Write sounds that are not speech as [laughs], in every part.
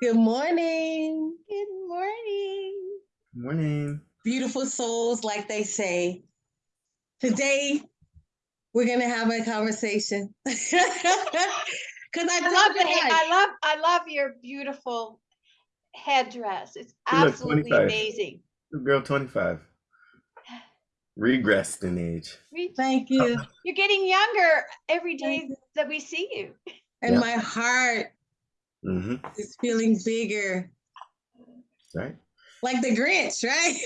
Good morning. Good morning. Good Morning. Beautiful souls, like they say. Today, we're going to have a conversation. [laughs] Because I, I love the told ha- you I love I love your beautiful headdress. It's You absolutely amazing. Girl 25. [sighs] Regressed in age. Thank you. You're getting younger every Thank day you. that we see you. And Yeah. my heart hmm is feeling bigger, Right? like the Grinch, right?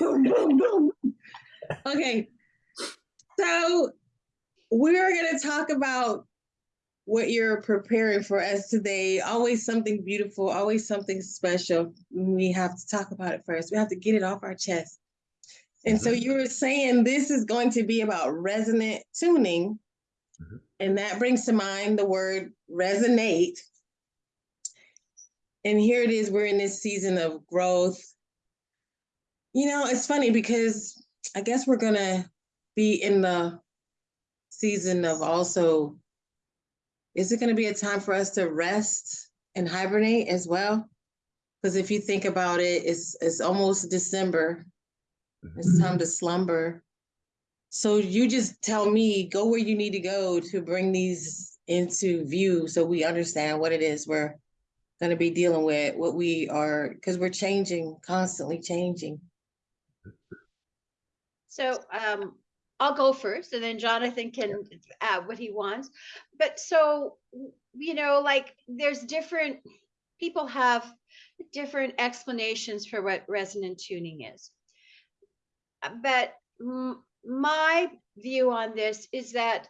[laughs] okay. So, we're going to talk about what you're preparing for us today. Always something beautiful, always something special. We have to talk about it first. We have to get it off our chest. And so Mhm. you were saying this is going to be about resonant tuning. And that brings to mind the word resonate. And here it is, we're in this season of growth. You know, it's funny because I guess we're to be in the season of also is it to be a time for us to rest and hibernate as well? Because if you think about it, it's it's almost December. It's time to slumber. So you just tell me, go where you need to go to bring these into view so we understand what it is we're going to be dealing with, what we are, because we're changing, constantly changing. So um, I'll go first, and then Jonathan can add what he wants. But so you know, like there's different people have different explanations for what resonant tuning is. But my view on this is that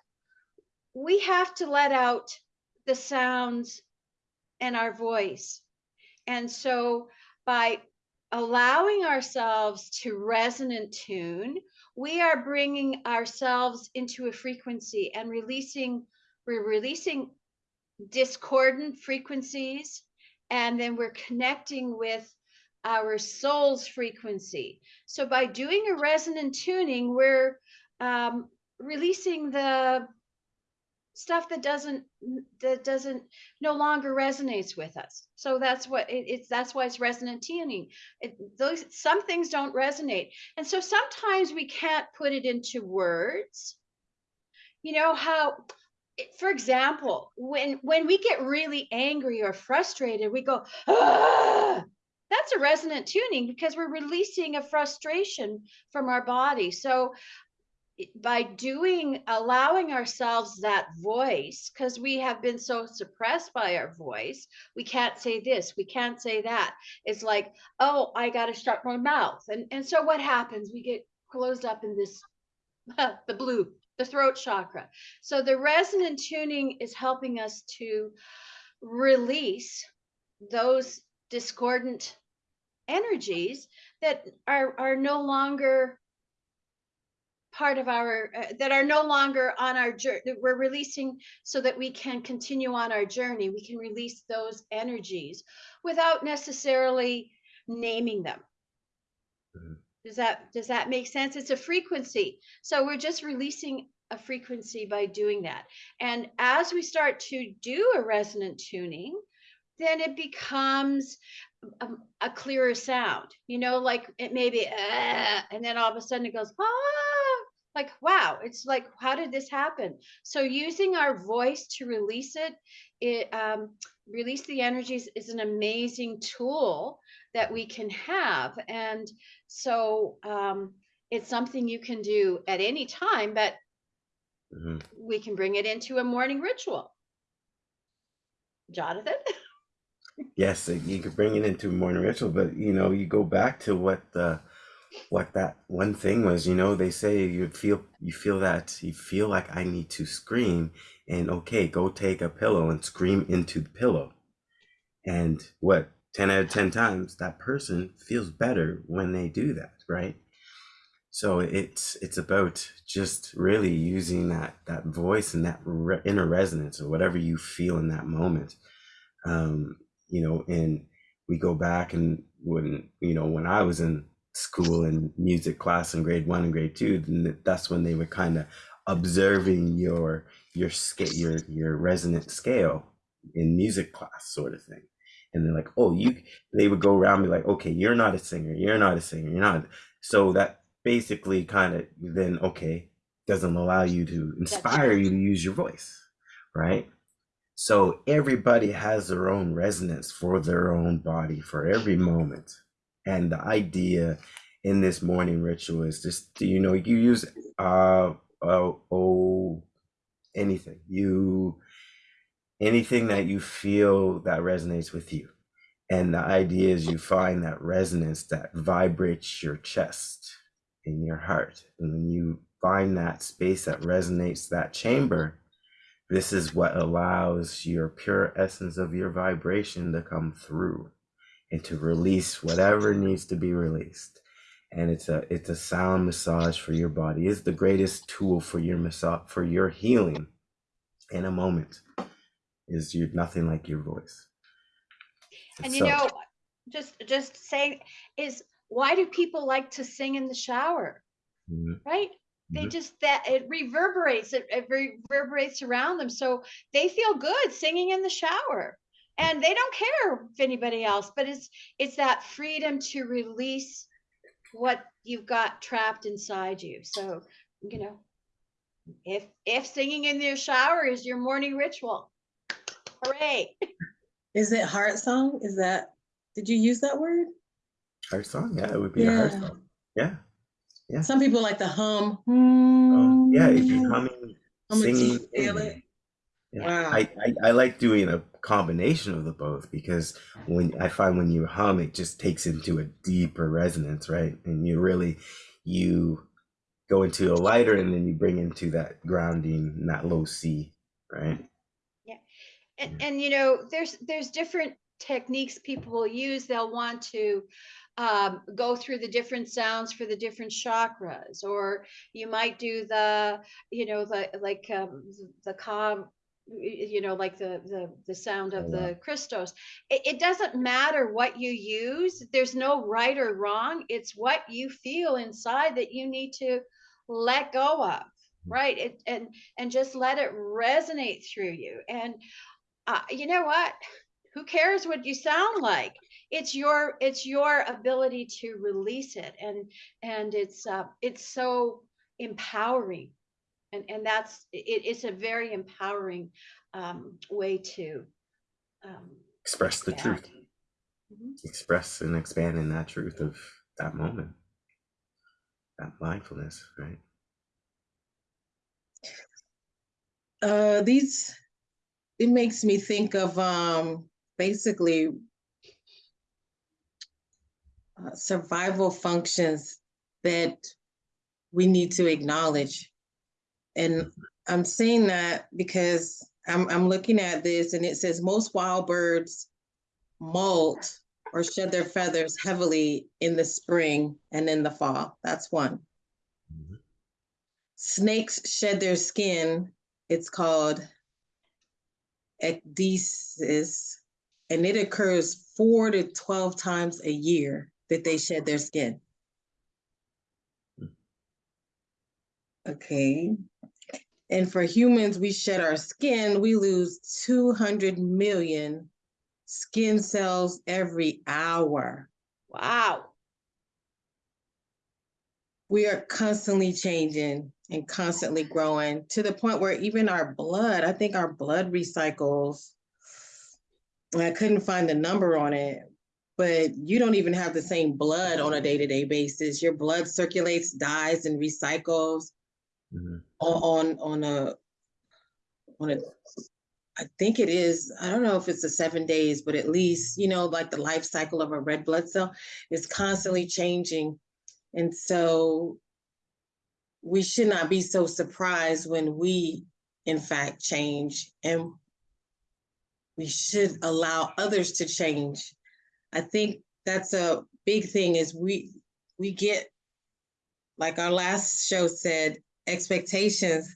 we have to let out the sounds and our voice. And so by allowing ourselves to resonant tune, we are bringing ourselves into a frequency and releasing, we're releasing discordant frequencies, and then we're connecting with our soul's frequency. So by doing a resonant tuning, we're um, releasing the stuff that doesn't that doesn't no longer resonates with us so that's what it, it's that's why it's resonant tuning it, those some things don't resonate and so sometimes we can't put it into words you know how for example when when we get really angry or frustrated we go ah! That's a resonant tuning because we're releasing a frustration from our body. So by doing allowing ourselves that voice because we have been so suppressed by our voice we can't say this we can't say that. It's like oh i got to shut my mouth. And and so what happens? We get closed up in this [laughs] the blue the throat chakra. So the resonant tuning is helping us to release those discordant energies that are are no longer part of our uh, that are no longer on our journey we're releasing so that we can continue on our journey. We can release those energies without necessarily naming them. Mhm. does that does that make sense? It's a frequency. So we're just releasing a frequency by doing that. And as we start to do a resonant tuning then it becomes a, a clearer sound you know like it may be "Ah," and then all of a sudden it goes ah like wow it's like how did this happen? So using our voice to release it it um, release the energies is an amazing tool that we can have and so um, it's something you can do at any time but hmm we can bring it into a morning ritual. Jonathan [laughs] Yes, you could bring it into morning ritual, but you know, you go back to what the what that one thing was, you know, they say you feel you feel that you feel like I need to scream and okay, go take a pillow and scream into the pillow. And what 10 out of 10 times that person feels better when they do that, right? So it's it's about just really using that that voice and that re- inner resonance or whatever you feel in that moment. Um, you know, and we go back and when you know when I was in school and music class in grade one and grade two, then that's when they were kind of observing your your scale your your resonant scale in music class sort of thing and they're like, "Oh, you." They would go around me like, "Okay, you're not a singer. You're not a singer. You're not." So that basically kind of then okay doesn't allow you to inspire you to use your voice, right? So everybody has their own resonance for their own body for every moment. And the idea in this morning ritual is just do you know you use uh oh, oh anything. You anything that you feel that resonates with you. And the idea is you find that resonance that vibrates your chest in your heart. And when you find that space that resonates that chamber this is what allows your pure essence of your vibration to come through and to release whatever needs to be released and it's a it's a sound massage for your body it's the greatest tool for your massage for your healing in a moment is you nothing like your voice And you So- know, just just saying is why do people like to sing in the shower? Mhm. Right? They just that it reverberates, it, it reverberates around them. So they feel good singing in the shower. And they don't care if anybody else, but it's it's that freedom to release what you've got trapped inside you. So, you know, if if singing in your shower is your morning ritual, hooray. Is it heart song? Is that, did you use that word? heart song yeah it would be a heart song yeah Yeah. Some people like the hum. um, yeah if you're humming Hum singing you feel it. Yeah. Wow. I, I, I like doing a combination of the both because when I find when you hum, it just takes into a deeper resonance, right? And you really you go into a lighter and then you bring into that grounding, and that low C, right? Yeah. And, and you know there's there's different techniques people will use they'll want to um, go through the different sounds for the different chakras or you might do the you know the like um, the calm you know like the the, the sound of the christos it, it doesn't matter what you use there's no right or wrong it's what you feel inside that you need to let go of right? It, and and just let it resonate through you. And uh, you know what? Who cares what you sound like it's your it's your ability to release it and and it's uh it's so empowering and and that's it, it's a very empowering um way to um Express the truth, expand. Mhm. express and expand in that truth of that moment, that mindfulness, right? Uh, these, it makes me think of, um, basically uh, survival functions that we need to acknowledge. And I'm saying that because I'm, I'm looking at this and it says most wild birds molt or shed their feathers heavily in the spring and in the fall. That's one. Mhm. Snakes shed their skin. It's called ecdysis, and it occurs four to 12 times a year that they shed their skin. Okay. And for humans, we shed our skin, we lose 200 million skin cells every hour. wow We are constantly changing and constantly growing to the point where even our blood, I think our blood recycles. and I couldn't find the number on it, but you don't even have the same blood on a day-to-day basis. Your blood circulates, dies, and recycles. Mhm. on on on a on a I think it is, I don't know if it's the seven days, but at least, you know, like the life cycle of a red blood cell is constantly changing. And so we should not be so surprised when we in fact change and we should allow others to change. I think that's a big thing is we we get like our last show said expectations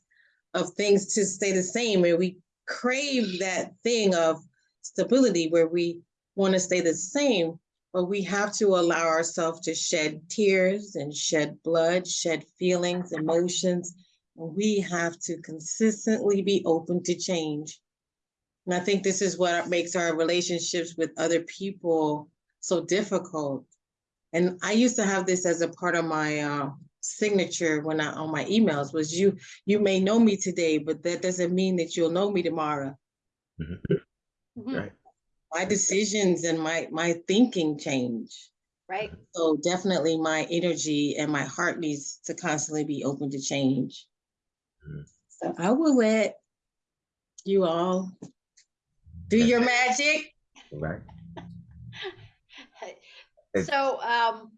of things to stay the same. And we crave that thing of stability where we want to stay the same but we have to allow ourselves to shed tears and shed blood shed feelings emotions. We have to consistently be open to change And I think this is what makes our relationships with other people so difficult. And I used to have this as a part of my uh, signature when I on my emails was you you may know me today, but that doesn't mean that you'll know me tomorrow. Mhm. Mhm, Right. My decisions and my my thinking change. Right. So definitely my energy and my heart needs to constantly be open to change. Mhm. So I will let you all do your magic. Right. [laughs] So, um,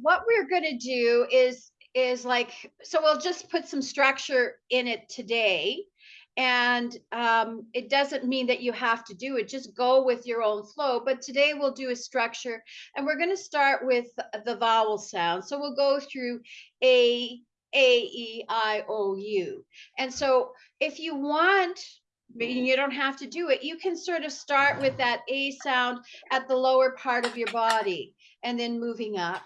what we're gonna do is, is like, so we'll just put some structure in it today. And, um, it doesn't mean that you have to do it, just go with your own flow. But today we'll do a structure and we're gonna start with the vowel sound. So we'll go through A, A, E, I, O, U. And so if you want, but you don't have to do it, you can sort of start with that A sound at the lower part of your body and then moving up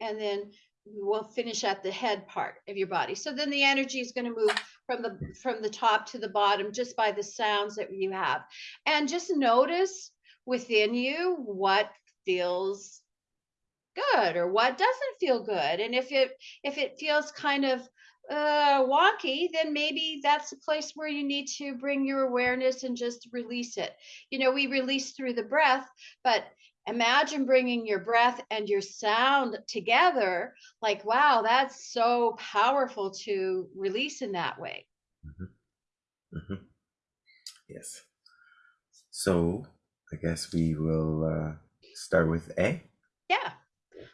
and then we'll finish at the head part of your body. So then the energy is going to move from the from the top to the bottom just by the sounds that you have. And just notice within you what feels good or what doesn't feel good. And if it if it feels kind of uh wonky then maybe that's a place where you need to bring your awareness and just release it you know we release through the breath but imagine bringing your breath and your sound together like wow that's so powerful to release in that way Mm hmm. Yes. So I guess we will uh, start with A. yeah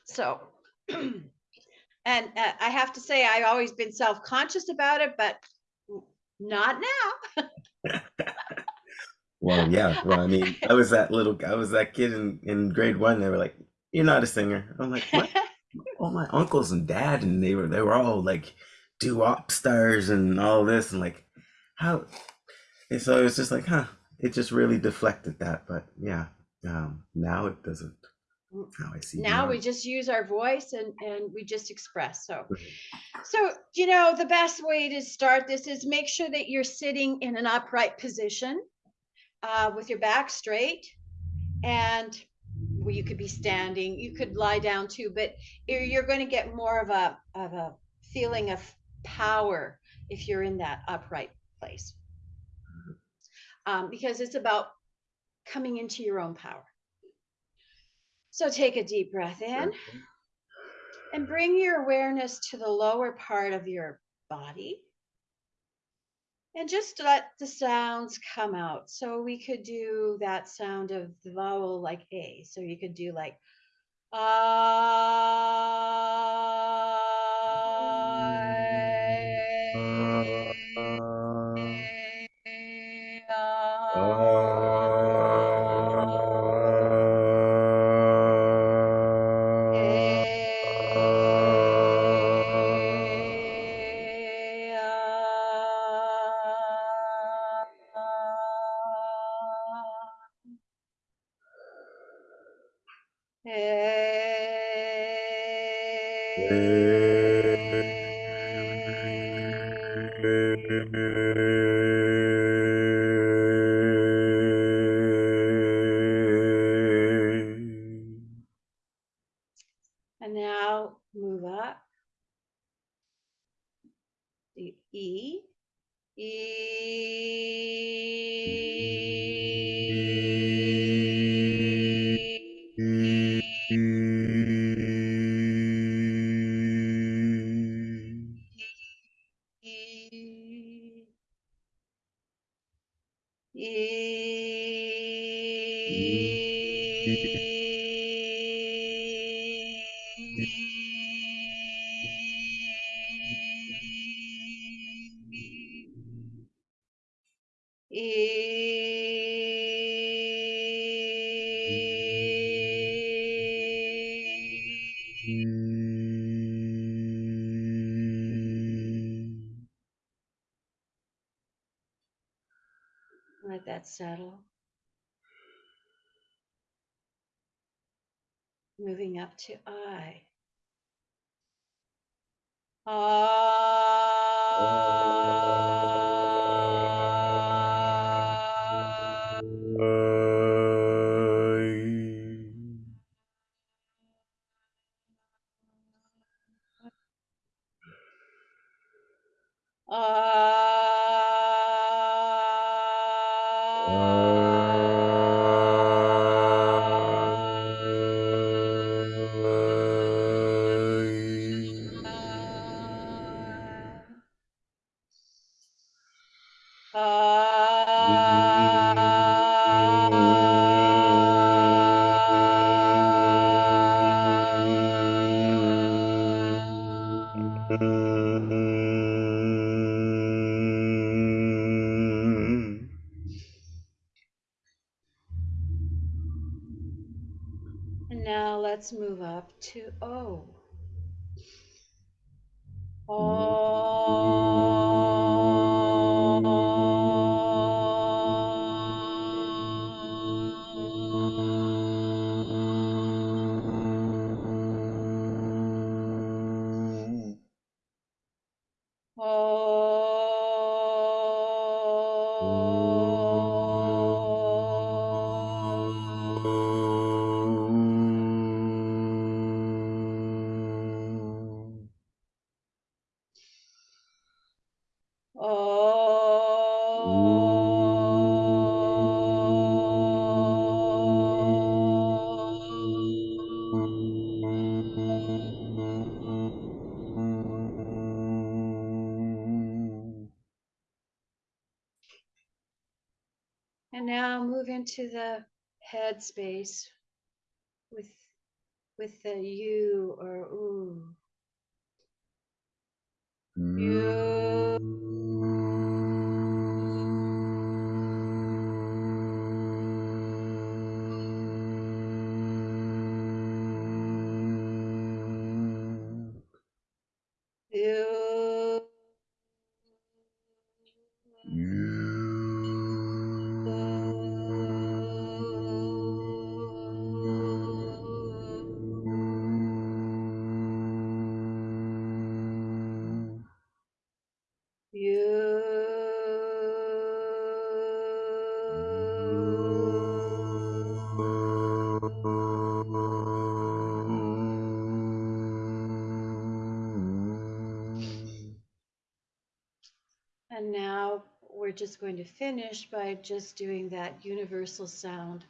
so [clears throat] and uh, i have to say i've always been self-conscious about it but not now [laughs] Well, yeah. Well, I mean, I was that little, I was that kid in, in grade one. They were like, "You're not a singer." I'm like, "What?" [laughs] all my uncles and dad, and they were they were all like doo-wop stars and all this, and like how. And so it was just like, huh? It just really deflected that, but yeah. Um, now it doesn't. How I see. now we just use our voice and and we just express so. So you know the best way to start this is make sure that you're sitting in an upright position uh, with your back straight and well, you could be standing you could lie down too but you're, you're going to get more of a of a feeling of power if you're in that upright place. Um, because it's about coming into your own power so take a deep breath in and bring your awareness to the lower part of your body. And just let the sounds come out. So we could do that sound of the vowel like A. So you could do like And Moving up to I. Ah. And now let's move up to O. Hmm. And now move into the head space with with the U or ooh. You. And going to finish by just doing that universal sound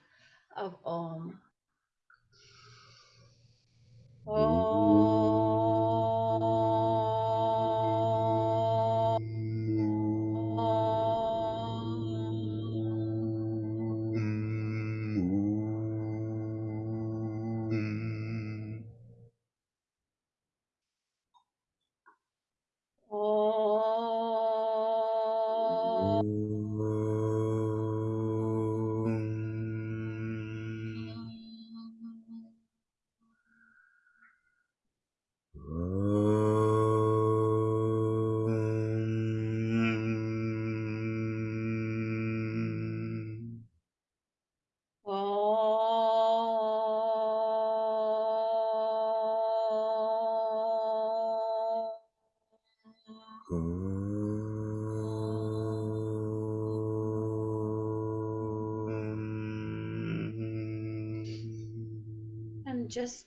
Just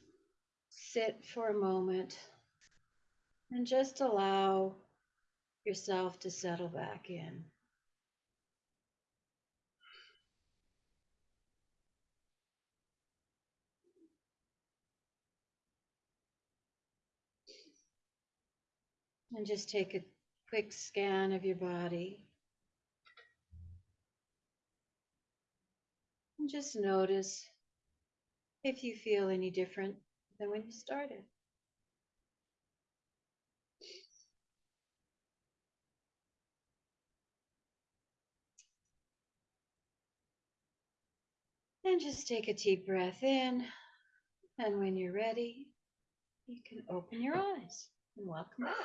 sit for a moment and just allow yourself to settle back in. And just take a quick scan of your body. And just notice if you feel any different than when you started. And just take a deep breath in. And when you're ready, you can open your eyes and welcome back.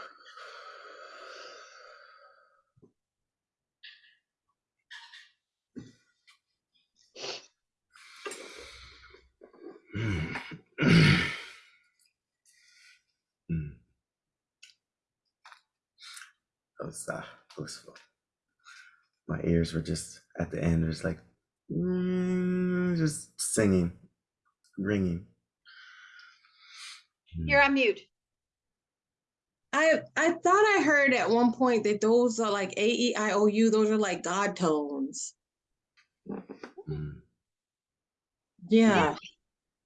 Mm. That was uh, blissful. My ears were just at the end, it was like mm, just singing, ringing. Mm. You're on mute. I I thought I heard at one point that those are like A E I O U. Those are like God tones. Mm. Yeah.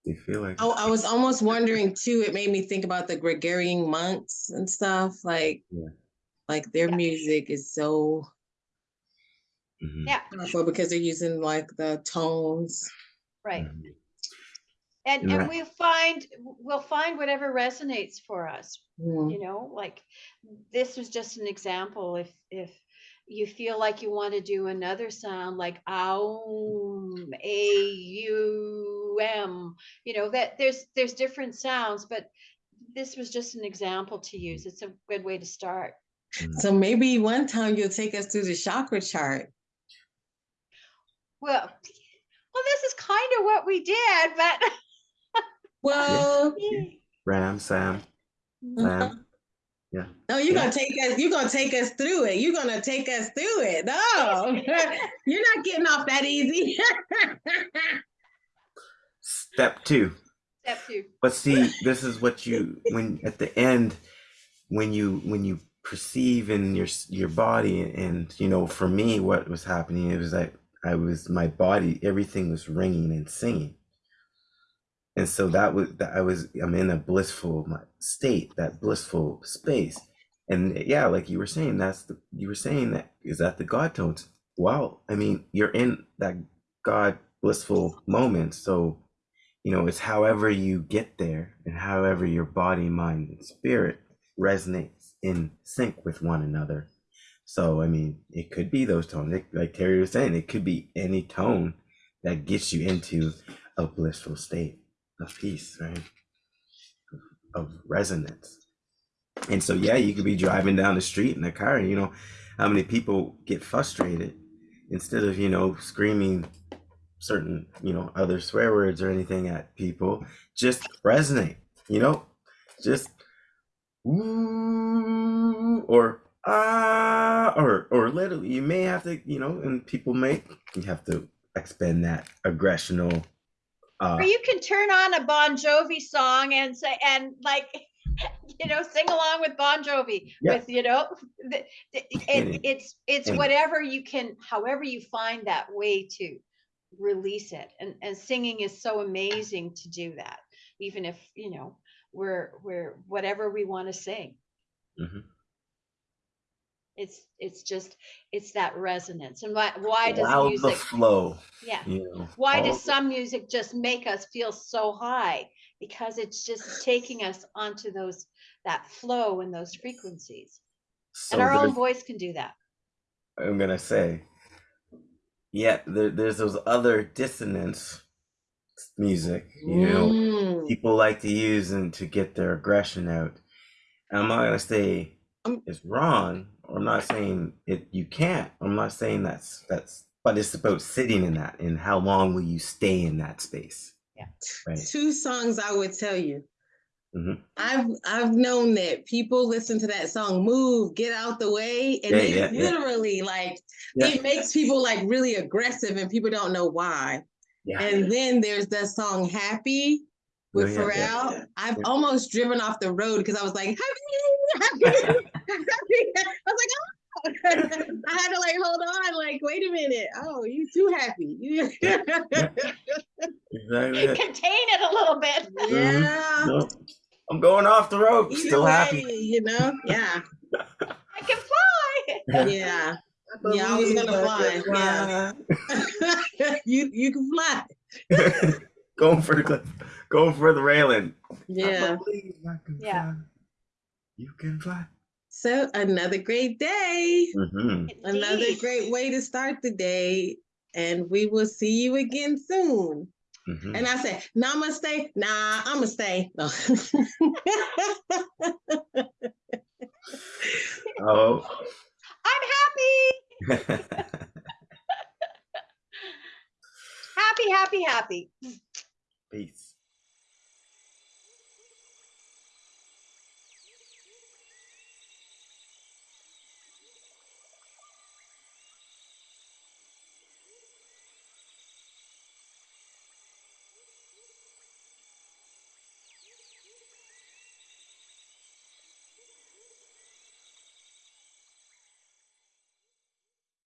You feel like I, I was almost wondering too. It made me think about the Gregorian monks and stuff. Like, Yeah. like their Yeah. music is so Mhm, Yeah, powerful because they're using like the tones. right. mhm. And Right. and we'll find we'll find whatever resonates for us. Mm. you know like this was just an example if if you feel like you want to do another sound like aum a u m you know that there's there's different sounds but this was just an example to use it's a good way to start So maybe one time you'll take us through the chakra chart. Well well this is kind of what we did but [laughs] Well, [laughs] Ram, Sam, Lam. Uh-huh. no, you're Yeah. gonna take us. You're gonna take us through it. You're gonna take us through it. No, [laughs] you're not getting off that easy. Step two. step two But see, this is what you when at the end when you when you perceive in your your body and you know for me what was happening it was like I was my body everything was ringing and singing. And so that was that I was I'm in a blissful state, that blissful space. And yeah, like you were saying, that's the you were saying that is that the God tones. Wow, I mean, you're in that God blissful moment. So you know it's however you get there and however your body mind and spirit resonates in sync with one another so i mean it could be those tones. It- like terry was saying it could be any tone that gets you into a blissful state of peace right? Of resonance. And so yeah you could be driving down the street in a car and you know how many people get frustrated instead of you know screaming certain you know other swear words or anything at people. Just resonate you know? Just "Ooh," or ah or or literally you may have to you know and people may you have to expend that aggressional uh or you can turn on a bon jovi song and say and like [laughs] you know sing along with bon jovi Yeah. with you know the, the, it, it's it's whatever you can however you find that way to release it and and singing is so amazing to do that even if you know we're we're whatever we want to sing Mhm. It's it's just it's that resonance. And why why does allow the music flow yeah. you know why does the- some music just make us feel so high? Because it's just taking us onto those that flow and those frequencies. So and our own voice can do that. I'm gonna say, yeah, there, there's those other dissonance music, you know, Mm. people like to use and to get their aggression out. And I'm not gonna say Um, it's wrong, I'm not saying it you can't. I'm not saying that's that's, but it's about sitting in that and how long will you stay in that space, right? Two songs I would tell you. Mhm. I've I've known that people listen to that song "Move, Get Out the Way," and Yeah, they yeah, yeah. literally like Yeah. it makes people like really aggressive, and people don't know why. Yeah. And then there's that song "Happy" with yeah, Pharrell. yeah, I've yeah. almost driven off the road because I was like, "Happy, happy, happy." [laughs] I was like, "Oh." [laughs] I had to like hold on, like, wait a minute. Oh, you too happy. You- Exactly. contain it a little bit mm-hmm. yeah. No, I'm going off the road, Either still happy. you know? Yeah. [laughs] i can fly Yeah. Yeah, I was gonna fly. Yeah. you you can fly. going for the cliff, going for the railing. Yeah. believe I can Yeah. fly. You can fly. So another great day. hmm Another great way to start the day. And we will see you again soon. hmm And I say, namaste. Nah, I'ma stay. No. [laughs] Oh. i'm happy [laughs] [laughs] happy happy happy Peace.